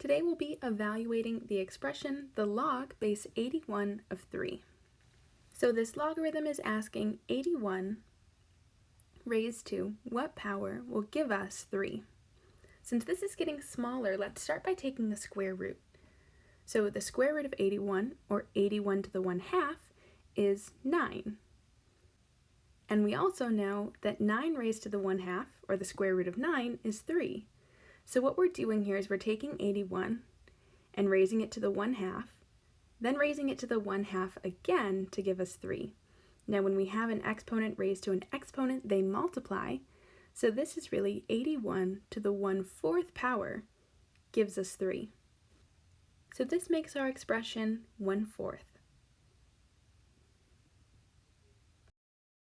Today we'll be evaluating the expression the log base 81 of 3. So this logarithm is asking 81 raised to what power will give us 3. Since this is getting smaller, let's start by taking the square root. So the square root of 81, or 81 to the 1 half, is 9. And we also know that 9 raised to the 1 half, or the square root of 9, is 3. So what we're doing here is we're taking 81 and raising it to the 1 half, then raising it to the 1 half again to give us 3. Now when we have an exponent raised to an exponent, they multiply, so this is really 81 to the 1 4th power gives us 3. So this makes our expression 1 4th.